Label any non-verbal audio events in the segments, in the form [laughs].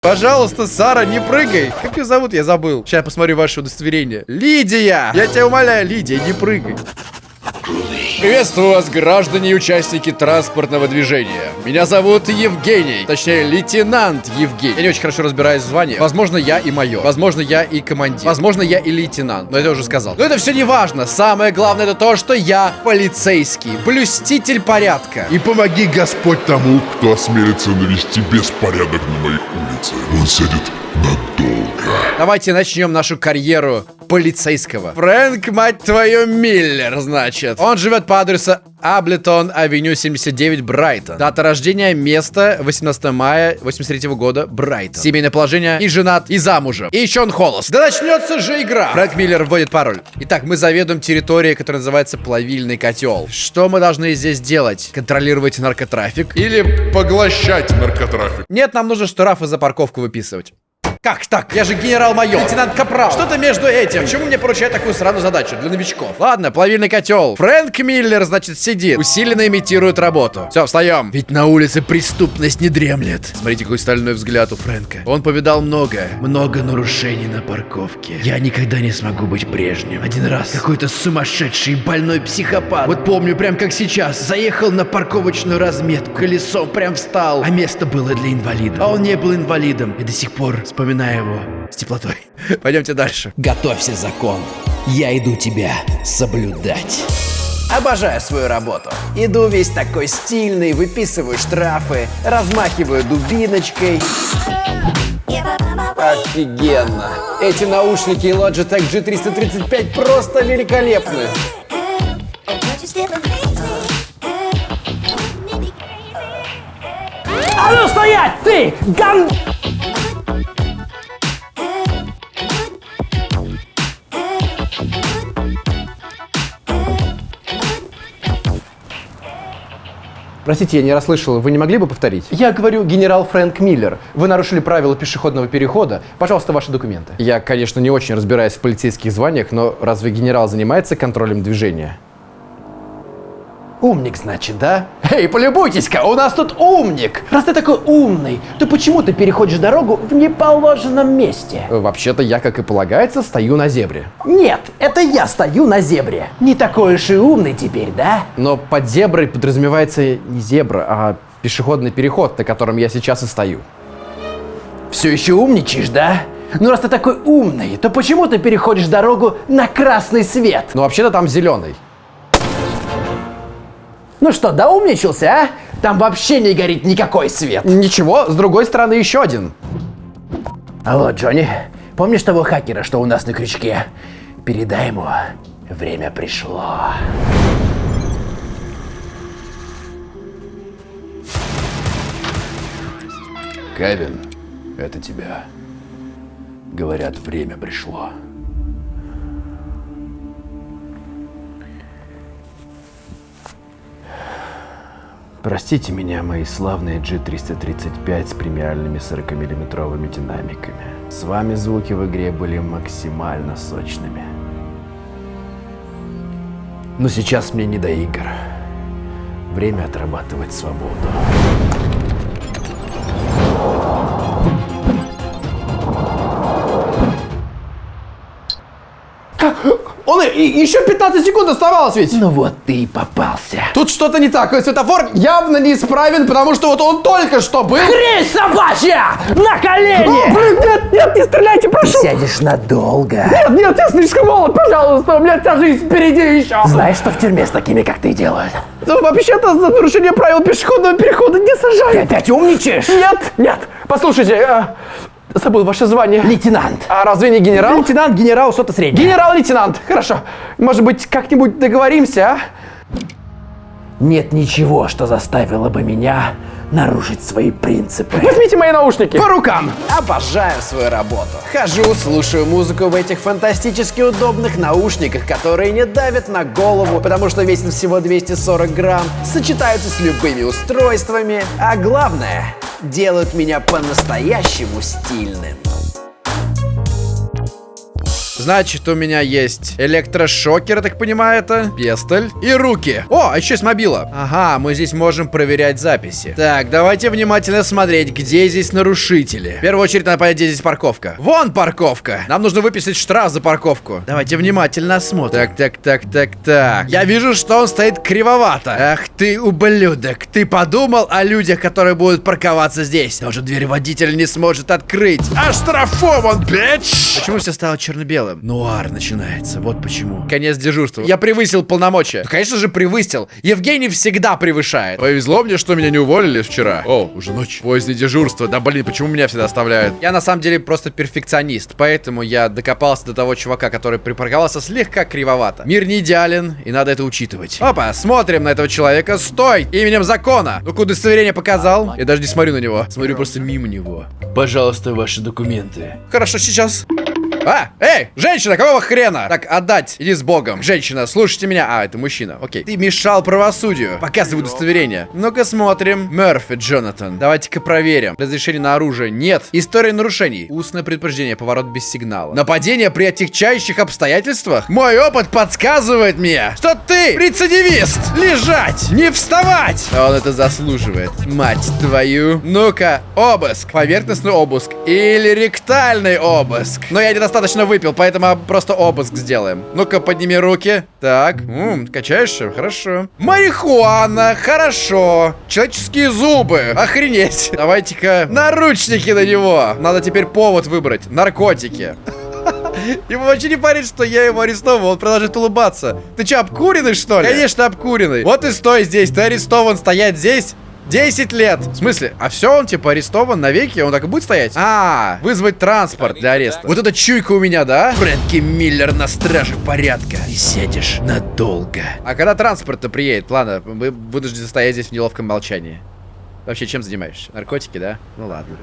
Пожалуйста, Сара, не прыгай. Как ее зовут? Я забыл. Сейчас я посмотрю ваше удостоверение. Лидия! Я тебя умоляю, Лидия, не прыгай. Приветствую вас, граждане и участники транспортного движения. Меня зовут Евгений, точнее, лейтенант Евгений. Я не очень хорошо разбираюсь в звании. Возможно, я и майор. Возможно, я и командир. Возможно, я и лейтенант. Но это я уже сказал. Но это все не важно. Самое главное это то, что я полицейский, блюститель порядка. И помоги Господь тому, кто осмелится навести беспорядок на моей улице. Он сядет надолго. Давайте начнем нашу карьеру полицейского. Фрэнк, мать твою, Миллер, значит. Он живет по адресу Аблетон, авеню 79, Брайтон. Дата рождения, место 18 мая 83 года, Брайтон. Семейное положение, и женат, и замужем. И еще он холост. Да начнется же игра. Фрэнк Миллер вводит пароль. Итак, мы заведуем территорией, которая называется Плавильный котел. Что мы должны здесь делать? Контролировать наркотрафик? Или поглощать наркотрафик. Нет, нам нужно штрафы за парковку выписывать. Как так? Я же генерал-майор, лейтенант Капрал. Что-то между этим. Почему мне поручают такую сраную задачу для новичков? Ладно, плавильный котел. Фрэнк Миллер, значит, сидит. Усиленно имитирует работу. Все, встаем. Ведь на улице преступность не дремлет. Смотрите, какой стальной взгляд у Фрэнка. Он повидал многое. Много нарушений на парковке. Я никогда не смогу быть прежним. Один раз какой-то сумасшедший больной психопат. Вот помню, прям как сейчас. Заехал на парковочную разметку. Колесом прям встал. А место было для инвалидов. А он не был инвалидом. И до сих пор вспоминаю его с теплотой. [laughs] Пойдемте дальше. Готовься, закон. Я иду тебя соблюдать. Обожаю свою работу. Иду весь такой стильный, выписываю штрафы, размахиваю дубиночкой. Офигенно. Эти наушники Logitech G335 просто великолепны. А ну стоять, ты, ган... Простите, я не расслышал. Вы не могли бы повторить? Я говорю, генерал Фрэнк Миллер. Вы нарушили правила пешеходного перехода. Пожалуйста, ваши документы. Я, конечно, не очень разбираюсь в полицейских званиях, но разве генерал занимается контролем движения? Умник, значит, да? Эй, полюбуйтесь-ка, у нас тут умник! Раз ты такой умный, то почему ты переходишь дорогу в неположенном месте? Э, Вообще-то я, как и полагается, стою на зебре. Нет, это я стою на зебре. Не такой уж и умный теперь, да? Но под зеброй подразумевается не зебра, а пешеходный переход, на котором я сейчас и стою. Все еще умничаешь, да? Ну раз ты такой умный, то почему ты переходишь дорогу на красный свет? Но вообще-то там зеленый. Ну что, доумничался, а? Там вообще не горит никакой свет. Ничего, с другой стороны еще один. Алло, Джонни, помнишь того хакера, что у нас на крючке? Передай ему, время пришло. Кевин, это тебя. Говорят, время пришло. Простите меня, мои славные G335 с премиальными 40-миллиметровыми динамиками. С вами звуки в игре были максимально сочными. Но сейчас мне не до игр. Время отрабатывать свободу. И, еще 15 секунд оставалось ведь. Ну вот ты и попался. Тут что-то не так. Светофор явно неисправен, потому что вот он только что был. Хрень собачья! На колени! блин, нет, нет, не стреляйте, Ты прошу. сядешь надолго. Нет, нет, я слишком молод, пожалуйста, у меня вся жизнь впереди еще. Знаешь, что в тюрьме с такими, как ты, делают? Ну, вообще-то за нарушение правил пешеходного перехода не Ты сажают. опять умничаешь? Нет, нет, послушайте, э, забыл ваше звание. Лейтенант. А разве не генерал? Лейтенант, генерал, что-то среднее. Генерал-лейтенант, хорошо. Может быть, как-нибудь договоримся, а? Нет ничего, что заставило бы меня нарушить свои принципы. Возьмите мои наушники. По рукам! Обожаю свою работу. Хожу, слушаю музыку в этих фантастически удобных наушниках, которые не давят на голову, потому что весят всего 240 грамм, сочетаются с любыми устройствами, а главное, делают меня по-настоящему стильным. Значит, у меня есть электрошокер, я так понимаю, это. Пестоль. И руки. О, а еще есть мобила. Ага, мы здесь можем проверять записи. Так, давайте внимательно смотреть, где здесь нарушители. В первую очередь надо понять, где здесь парковка. Вон парковка. Нам нужно выписать штраф за парковку. Давайте внимательно осмотрим. Так, так, так, так, так. Я вижу, что он стоит кривовато. Ах ты, ублюдок. Ты подумал о людях, которые будут парковаться здесь? Даже дверь водитель не сможет открыть. Оштрафован, бич! Почему все стало черно-белым? Нуар начинается, вот почему. Конец дежурства. Я превысил полномочия. Ну, конечно же, превысил. Евгений всегда превышает. Повезло мне, что меня не уволили вчера. О, уже ночь. Позднее дежурство. Да блин, почему меня всегда оставляют? Я на самом деле просто перфекционист, поэтому я докопался до того чувака, который припарковался слегка кривовато. Мир не идеален, и надо это учитывать. Опа, смотрим на этого человека. Стой! Именем закона! Ну-ка, удостоверение показал. Я даже не смотрю на него. Смотрю просто мимо него. Пожалуйста, ваши документы. Хорошо, сейчас. А, эй, женщина, какого хрена? Так, отдать, иди с богом. Женщина, слушайте меня. А, это мужчина, окей. Ты мешал правосудию. Показывай удостоверение. Ну-ка смотрим. Мерфи, Джонатан. Давайте-ка проверим. Разрешение на оружие. Нет. История нарушений. Устное предупреждение, поворот без сигнала. Нападение при отягчающих обстоятельствах? Мой опыт подсказывает мне, что ты рецидивист. Лежать, не вставать. Он это заслуживает. Мать твою. Ну-ка, обыск. Поверхностный обыск. Или ректальный обыск. Но я недостаточно выпил, поэтому просто обыск сделаем. Ну-ка, подними руки. Так, м, качаешься? Хорошо. Марихуана, хорошо. Человеческие зубы, охренеть. [laughs] Давайте-ка наручники на него. Надо теперь повод выбрать. Наркотики. [laughs] Ему вообще не парит, что я его арестовал, он продолжает улыбаться. Ты что, обкуренный, что ли? Конечно, обкуренный. Вот и стой здесь, ты арестован, стоять здесь. 10 лет. В смысле? А все, он типа арестован навеки? Он так и будет стоять? А, вызвать транспорт для ареста. Вот это чуйка у меня, да? Фрэнки Миллер на страже порядка. И сядешь надолго. А когда транспорт-то приедет? Ладно, мы вынуждены стоять здесь в неловком молчании. Вообще, чем занимаешься? Наркотики, да? Ну ладно.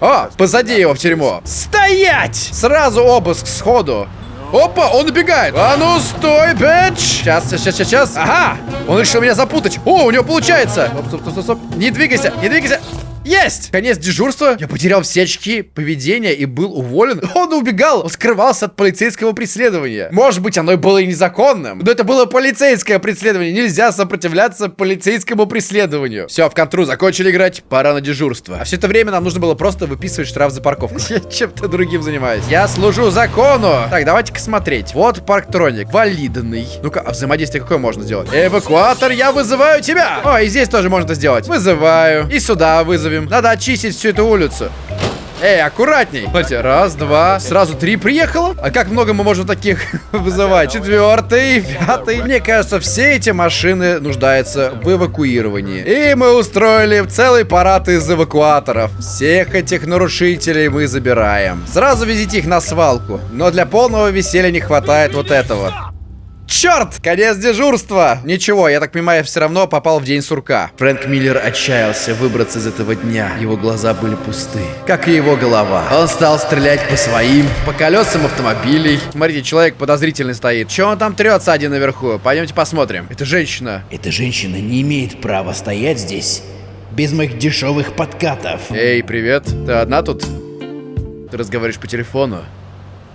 О, позади его в тюрьму. Стоять! Сразу обыск сходу. Опа, он убегает. А ну, стой, бэч. Сейчас, сейчас, сейчас, сейчас. Ага, он решил меня запутать. О, у него получается. Стоп, стоп, стоп, стоп. Не двигайся, не двигайся. Есть! Конец дежурства. Я потерял все очки поведения и был уволен. [laughs] Он убегал. Он скрывался от полицейского преследования. Может быть, оно и было и незаконным. Но это было полицейское преследование. Нельзя сопротивляться полицейскому преследованию. Все, в контру закончили играть. Пора на дежурство. А все это время нам нужно было просто выписывать штраф за парковку. [laughs] Я чем-то другим занимаюсь. Я служу закону. Так, давайте-ка смотреть. Вот парктроник. Валидный. Ну-ка, а взаимодействие какое можно сделать? Эвакуатор, я вызываю тебя. О, и здесь тоже можно сделать. Вызываю. И сюда вызовем. Надо очистить всю эту улицу. Эй, аккуратней. Смотрите, раз, два, сразу три приехало. А как много мы можем таких [laughs] вызывать? Четвертый, пятый. Мне кажется, все эти машины нуждаются в эвакуировании. И мы устроили целый парад из эвакуаторов. Всех этих нарушителей мы забираем. Сразу везите их на свалку. Но для полного веселья не хватает вот этого. Черт! Конец дежурства! Ничего, я так понимаю, все равно попал в день сурка. Фрэнк Миллер отчаялся выбраться из этого дня. Его глаза были пусты. Как и его голова. Он стал стрелять по своим, по колесам автомобилей. Смотрите, человек подозрительный стоит. Че он там трется один наверху? Пойдемте посмотрим. Это женщина. Эта женщина не имеет права стоять здесь без моих дешевых подкатов. Эй, привет. Ты одна тут? Ты разговариваешь по телефону?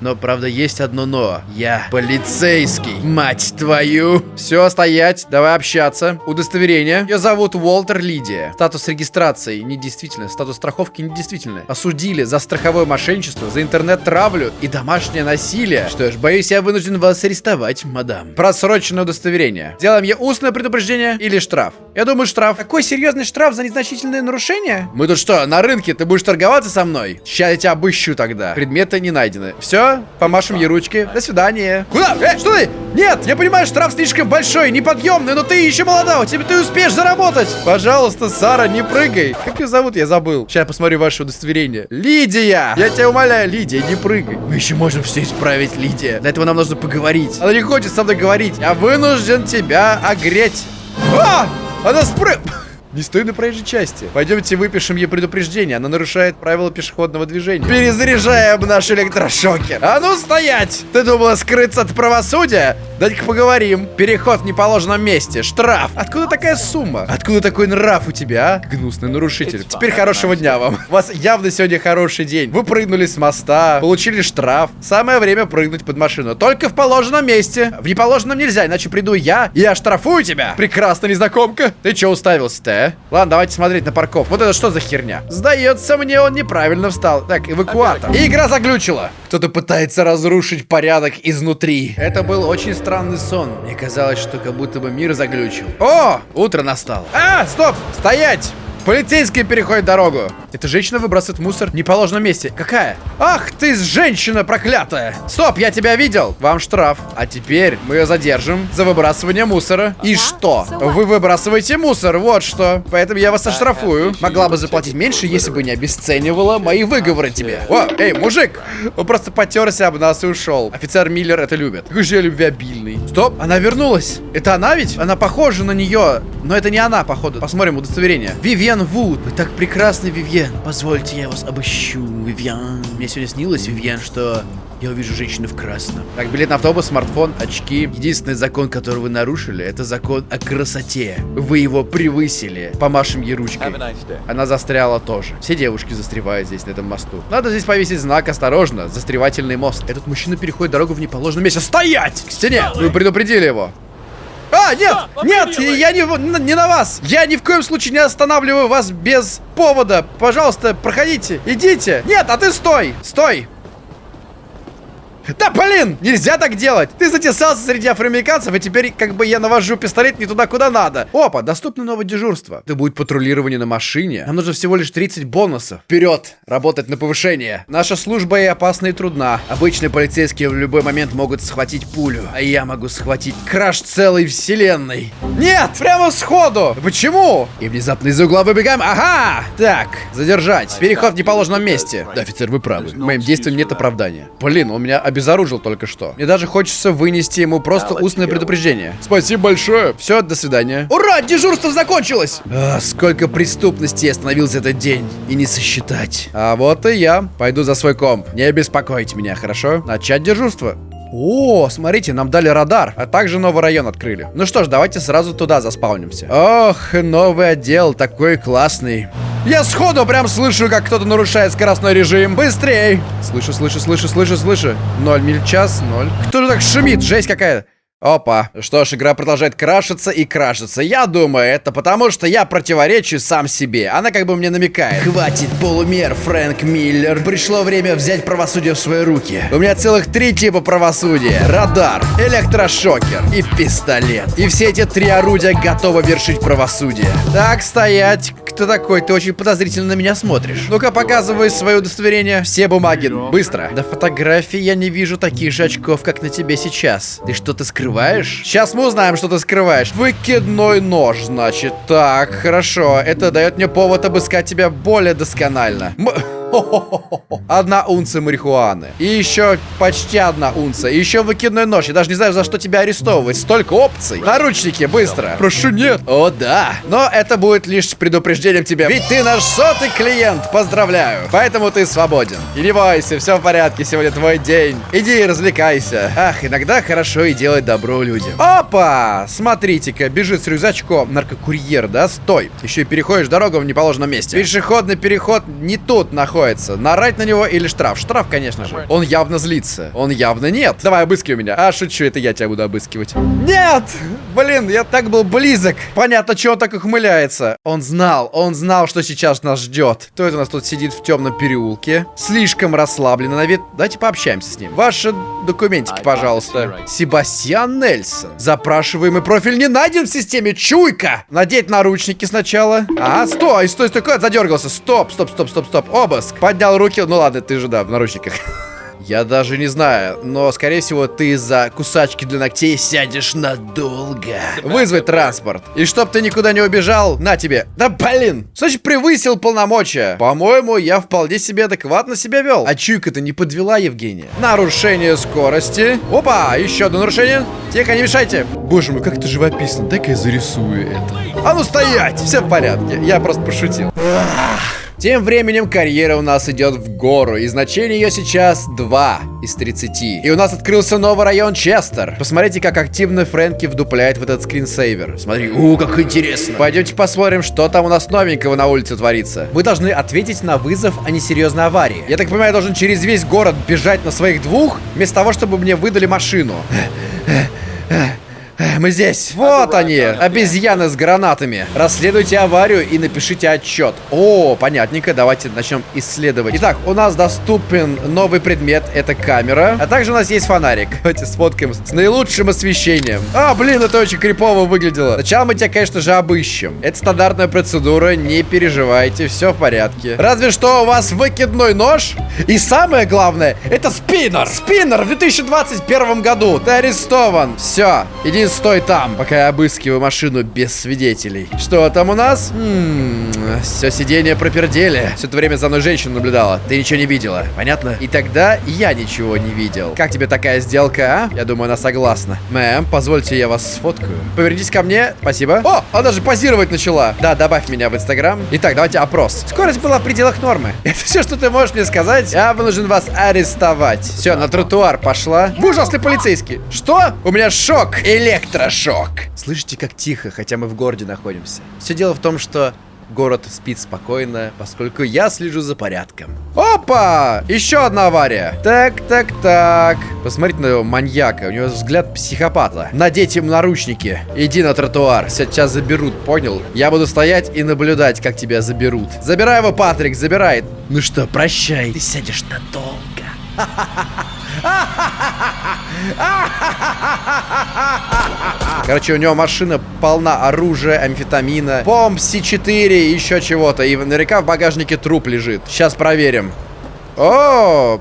Но, правда, есть одно но. Я полицейский. Мать твою. Все, стоять. Давай общаться. Удостоверение. Ее зовут Уолтер Лидия. Статус регистрации недействительный. Статус страховки недействительный. Осудили за страховое мошенничество, за интернет-травлю и домашнее насилие. Что ж, боюсь, я вынужден вас арестовать, мадам. Просроченное удостоверение. Сделаем ей устное предупреждение или штраф? Я думаю, штраф. Какой серьезный штраф за незначительное нарушение? Мы тут что, на рынке? Ты будешь торговаться со мной? Сейчас я тебя обыщу тогда. Предметы не найдены. Все, помашем ей ручки. До свидания. Куда? Э, что ты? Нет, я понимаю, штраф слишком большой, неподъемный, но ты еще молода, у тебя ты успеешь заработать. Пожалуйста, Сара, не прыгай. Как ее зовут, я забыл. Сейчас я посмотрю ваше удостоверение. Лидия! Я тебя умоляю, Лидия, не прыгай. Мы еще можем все исправить, Лидия. Для этого нам нужно поговорить. Она не хочет со мной говорить. Я вынужден тебя огреть. А! Она спрыг... [laughs] Не стой на проезжей части. Пойдемте выпишем ей предупреждение. Она нарушает правила пешеходного движения. Перезаряжаем наш электрошокер. А ну стоять! Ты думала скрыться от правосудия? Дайте-ка поговорим. Переход в неположенном месте. Штраф. Откуда такая сумма? Откуда такой нрав у тебя, а? Гнусный нарушитель. Теперь хорошего дня вам. У вас явно сегодня хороший день. Вы прыгнули с моста, получили штраф. Самое время прыгнуть под машину. Только в положенном месте. В неположенном нельзя, иначе приду я и оштрафую тебя. Прекрасно, незнакомка. Ты че уставился-то, а? Ладно, давайте смотреть на парков. Вот это что за херня? Сдается мне, он неправильно встал. Так, эвакуатор. И игра заглючила. Кто-то пытается разрушить порядок изнутри. Это был очень странный сон. Мне казалось, что как будто бы мир заглючил. О, утро настало. А, стоп, стоять! Полицейский переходит дорогу. Эта женщина выбрасывает мусор в неположенном месте. Какая? Ах ты, женщина проклятая! Стоп, я тебя видел. Вам штраф. А теперь мы ее задержим за выбрасывание мусора. И что? Вы выбрасываете мусор, вот что. Поэтому я вас оштрафую. Могла бы заплатить меньше, если бы не обесценивала мои выговоры тебе. О, эй, мужик! Он просто потерся об нас и ушел. Офицер Миллер это любит. Какой же я любвеобильный. Стоп, она вернулась. Это она ведь? Она похожа на нее. Но это не она, походу. Посмотрим удостоверение. Вивьен Вуд. Вы так прекрасны, Вивьен. Позвольте, я вас обыщу, Вивьен. Мне сегодня снилось, Вивьен, что я увижу женщину в красном. Так, билет на автобус, смартфон, очки. Единственный закон, который вы нарушили, это закон о красоте. Вы его превысили. Помашем ей ручкой. Она застряла тоже. Все девушки застревают здесь, на этом мосту. Надо здесь повесить знак «Осторожно! Застревательный мост». Этот мужчина переходит дорогу в неположенном месте. Стоять! К стене! Вы предупредили его. А, нет! Нет! Я не, не на вас! Я ни в коем случае не останавливаю вас без повода! Пожалуйста, проходите! Идите! Нет, а ты стой! Стой! Да блин, нельзя так делать. Ты затесался среди афроамериканцев, и теперь как бы я навожу пистолет не туда, куда надо. Опа, доступно новое дежурство. Это будет патрулирование на машине. Нам нужно всего лишь 30 бонусов. Вперед, работать на повышение. Наша служба и опасна и трудна. Обычные полицейские в любой момент могут схватить пулю, а я могу схватить краш целой вселенной. Нет, прямо сходу. Почему? И внезапно из угла выбегаем. Ага! Так, задержать. Переход в неположенном месте. Да, офицер, вы правы. Моим действиям нет оправдания. Блин, он меня обезоружил только что. Мне даже хочется вынести ему просто устное предупреждение. Спасибо большое. Все, до свидания. Ура, дежурство закончилось! А, сколько преступностей остановил за этот день. И не сосчитать. А вот и я. Пойду за свой комп. Не беспокоить меня, хорошо? Начать дежурство. О, смотрите, нам дали радар, а также новый район открыли. Ну что ж, давайте сразу туда заспаунимся. Ох, новый отдел, такой классный. Я сходу прям слышу, как кто-то нарушает скоростной режим. Быстрей! Слышу, слышу, слышу, слышу, слышу. Ноль миль час, ноль. Кто же так шумит? Жесть какая-то. Опа. Что ж, игра продолжает крашиться и крашиться. Я думаю, это потому, что я противоречу сам себе. Она как бы мне намекает. Хватит полумер, Фрэнк Миллер. Пришло время взять правосудие в свои руки. У меня целых три типа правосудия. Радар, электрошокер и пистолет. И все эти три орудия готовы вершить правосудие. Так, стоять. Кто такой? Ты очень подозрительно на меня смотришь. Ну-ка, показывай свое удостоверение. Все бумаги. Быстро. На фотографии я не вижу таких же очков, как на тебе сейчас. Ты что-то скрываешь? Сейчас мы узнаем, что ты скрываешь. Выкидной нож, значит. Так, хорошо. Это дает мне повод обыскать тебя более досконально. М [laughs] Одна унция марихуаны. И еще почти одна унция. И еще выкидной нож. Я даже не знаю, за что тебя арестовывать. Столько опций. Наручники, быстро. Прошу, нет. О, да. Но это будет лишь предупреждением тебе. Ведь ты наш сотый клиент. Поздравляю. Поэтому ты свободен. И не бойся, все в порядке. Сегодня твой день. Иди и развлекайся. Ах, иногда хорошо и делать добро людям. Опа! Смотрите-ка, бежит с рюкзачком. Наркокурьер, да? Стой. Еще и переходишь дорогу в неположенном месте. Пешеходный переход не тут находится находится. Нарать на него или штраф? Штраф, конечно же. Он явно злится. Он явно нет. Давай, обыскивай меня. А, шучу, это я тебя буду обыскивать. Нет! Блин, я так был близок. Понятно, что он так ухмыляется. Он знал, он знал, что сейчас нас ждет. Кто это у нас тут сидит в темном переулке? Слишком расслабленно на вид. Давайте пообщаемся с ним. Ваши документики, пожалуйста. Себастьян Нельсон. Запрашиваемый профиль не найден в системе. Чуйка! Надеть наручники сначала. А, стой, стой, стой, задергался. Стоп, стоп, стоп, стоп, стоп. Обыск. Поднял руки. Ну ладно, ты же, да, в наручниках. [laughs] Я даже не знаю, но, скорее всего, ты за кусачки для ногтей сядешь надолго. Вызвать транспорт. И чтоб ты никуда не убежал, на тебе. Да блин, значит превысил полномочия. По-моему, я вполне себе адекватно себя вел. А чуйка-то не подвела Евгения. Нарушение скорости. Опа, еще одно нарушение. Тихо, не мешайте. Боже мой, как это живописно. Дай-ка я зарисую это. А ну стоять, все в порядке. Я просто пошутил. Ах. Тем временем карьера у нас идет в гору, и значение ее сейчас 2 из 30. И у нас открылся новый район Честер. Посмотрите, как активно Фрэнки вдупляет в этот скринсейвер. Смотри, у, как интересно. Пойдемте посмотрим, что там у нас новенького на улице творится. Вы должны ответить на вызов о несерьезной аварии. Я так понимаю, я должен через весь город бежать на своих двух, вместо того, чтобы мне выдали машину. Мы здесь. Вот они, обезьяны с гранатами. Расследуйте аварию и напишите отчет. О, понятненько, давайте начнем исследовать. Итак, у нас доступен новый предмет, это камера. А также у нас есть фонарик. Давайте сфоткаем с наилучшим освещением. А, блин, это очень крипово выглядело. Сначала мы тебя, конечно же, обыщем. Это стандартная процедура, не переживайте, все в порядке. Разве что у вас выкидной нож. И самое главное, это спиннер. Спиннер в 2021 году. Ты арестован. Все, иди стой там, пока я обыскиваю машину без свидетелей. Что там у нас? М-м, все сиденье пропердели. Все это время за мной женщина наблюдала. Ты ничего не видела, понятно? И тогда я ничего не видел. Как тебе такая сделка, а? Я думаю, она согласна. Мэм, позвольте я вас сфоткаю. Повернитесь ко мне, спасибо. О, она даже позировать начала. Да, добавь меня в Инстаграм. Итак, давайте опрос. Скорость была в пределах нормы. [laughs] Это все, что ты можешь мне сказать? Я вынужден вас арестовать. Все, на тротуар пошла. Вы ужасный полицейский. Что? У меня шок. Электрошок. Слышите, как тихо, хотя мы в городе находимся. Все дело в том, что город спит спокойно, поскольку я слежу за порядком. Опа! Еще одна авария. Так, так, так. Посмотрите на его маньяка. У него взгляд психопата. Надеть ему наручники. Иди на тротуар. Сейчас заберут, понял? Я буду стоять и наблюдать, как тебя заберут. Забирай его, Патрик, забирай. Ну что, прощай. Ты сядешь надолго. [laughs] Короче, у него машина полна оружия, амфетамина, помп С4, еще чего-то. И наверняка в багажнике труп лежит. Сейчас проверим. О!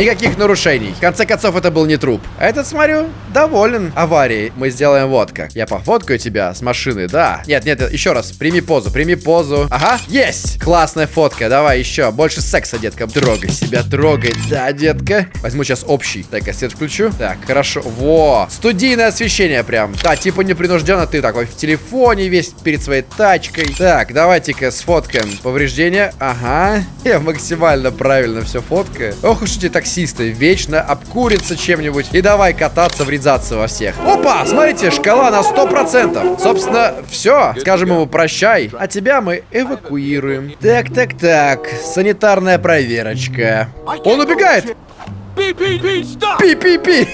Никаких нарушений. В конце концов, это был не труп. А этот, смотрю, доволен аварией. Мы сделаем вот как. Я пофоткаю тебя с машины, да. Нет, нет, еще раз. Прими позу, прими позу. Ага, есть. Классная фотка. Давай еще. Больше секса, детка. Трогай себя, трогай. Да, детка. Возьму сейчас общий. Так-ка, свет включу. Так, хорошо. Во. Студийное освещение прям. Да, типа непринужденно ты такой в телефоне весь перед своей тачкой. Так, давайте-ка сфоткаем повреждения. Ага. [laughs] Я максимально правильно все фоткаю. Ох уж эти таксисты. Вечно обкурятся чем-нибудь. И давай кататься, врезаться во всех. Опа, смотрите, шкала на 100%. Собственно, все. Скажем ему прощай. А тебя мы эвакуируем. Так, так, так. Санитарная проверочка. Он убегает. Пи-пи-пи.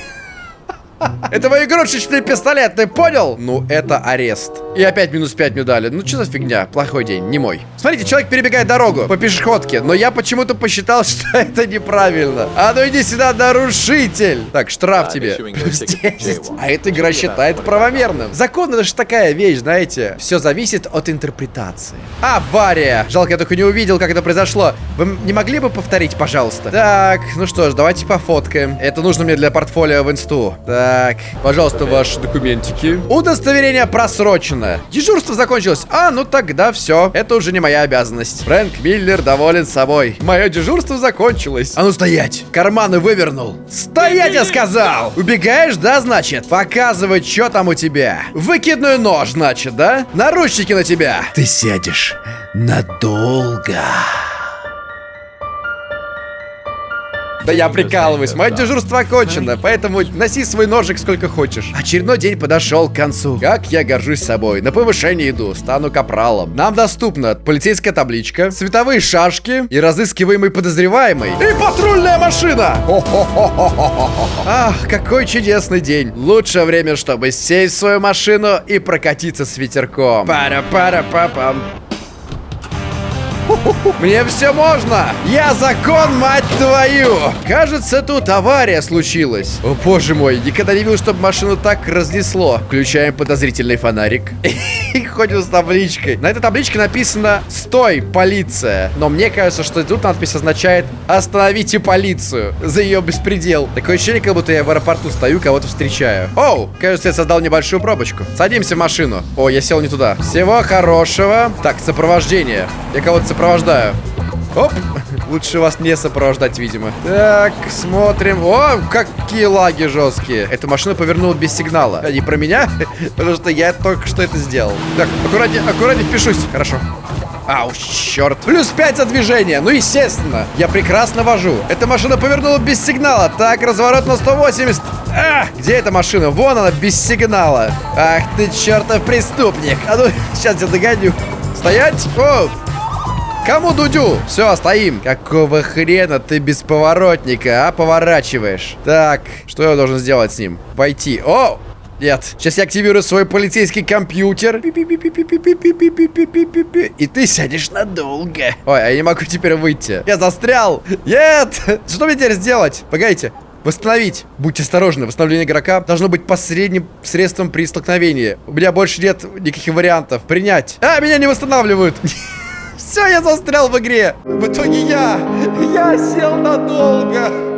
Это мой игрушечный пистолет, ты понял? Ну, это арест. И опять минус 5 мне дали. Ну, что за фигня? Плохой день, не мой. Смотрите, человек перебегает дорогу по пешеходке, но я почему-то посчитал, [laughs] что это неправильно. А ну иди сюда, нарушитель. Так, штраф тебе. Плюс 10. А эта игра считает правомерным. Закон это же такая вещь, знаете. Все зависит от интерпретации. Авария. Жалко, я только не увидел, как это произошло. Вы не могли бы повторить, пожалуйста? Так, ну что ж, давайте пофоткаем. Это нужно мне для портфолио в инсту. Так, пожалуйста, ваши документики. Удостоверение просрочено. Дежурство закончилось. А, ну тогда все. Это уже не моя обязанность. Фрэнк Миллер доволен собой. Мое дежурство закончилось. А ну стоять. Карманы вывернул. Стоять, я сказал. Убегаешь, да, значит? Показывай, что там у тебя. Выкидной нож, значит, да? Наручники на тебя. Ты сядешь надолго. Да я прикалываюсь, мое дежурство окончено, поэтому носи свой ножик сколько хочешь. Очередной день подошел к концу. Как я горжусь собой. На повышение иду, стану капралом. Нам доступна полицейская табличка, световые шашки и разыскиваемый подозреваемый. И патрульная машина! Ах, какой чудесный день. Лучшее время, чтобы сесть в свою машину и прокатиться с ветерком. Пара-пара-па-пам. Мне все можно! Я закон, мать твою! Кажется, тут авария случилась. О, боже мой, никогда не видел, чтобы машину так разнесло. Включаем подозрительный фонарик. [laughs] И ходим с табличкой. На этой табличке написано «Стой, полиция!» Но мне кажется, что тут надпись означает «Остановите полицию!» За ее беспредел. Такое ощущение, как будто я в аэропорту стою, кого-то встречаю. Оу, кажется, я создал небольшую пробочку. Садимся в машину. О, я сел не туда. Всего хорошего. Так, сопровождение. Я кого-то сопровождаю. Оп, лучше вас не сопровождать, видимо. Так, смотрим. О, какие лаги жесткие. Эта машина повернула без сигнала. А не про меня, [laughs] потому что я только что это сделал. Так, аккуратнее, аккуратнее впишусь. Хорошо. Ау, черт. Плюс 5 за движение. Ну, естественно. Я прекрасно вожу. Эта машина повернула без сигнала. Так, разворот на 180. А, где эта машина? Вон она, без сигнала. Ах ты, чертов преступник. А ну, [laughs] сейчас я догоню. Стоять. О, Кому Дудю? Все, стоим. Какого хрена ты без поворотника, а? Поворачиваешь. Так, что я должен сделать с ним? Войти. О! Нет. Сейчас я активирую свой полицейский компьютер. И ты сядешь надолго. Ой, я не могу теперь выйти. Я застрял. Нет. Что мне теперь сделать? Погодите. Восстановить. Будьте осторожны, восстановление игрока должно быть посредним средством при столкновении. У меня больше нет никаких вариантов. Принять. А, меня не восстанавливают. Все, я застрял в игре. В итоге я, я сел надолго.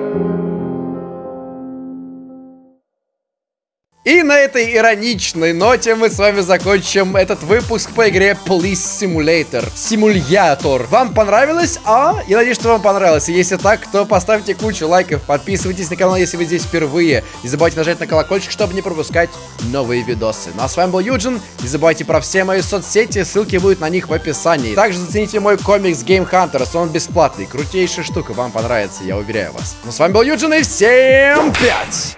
И на этой ироничной ноте мы с вами закончим этот выпуск по игре Police Simulator. Симулятор. Вам понравилось? А? Я надеюсь, что вам понравилось. Если так, то поставьте кучу лайков, подписывайтесь на канал, если вы здесь впервые. Не забывайте нажать на колокольчик, чтобы не пропускать новые видосы. Ну а с вами был Юджин. Не забывайте про все мои соцсети, ссылки будут на них в описании. Также зацените мой комикс Game Hunters, он бесплатный. Крутейшая штука, вам понравится, я уверяю вас. Ну с вами был Юджин и всем пять!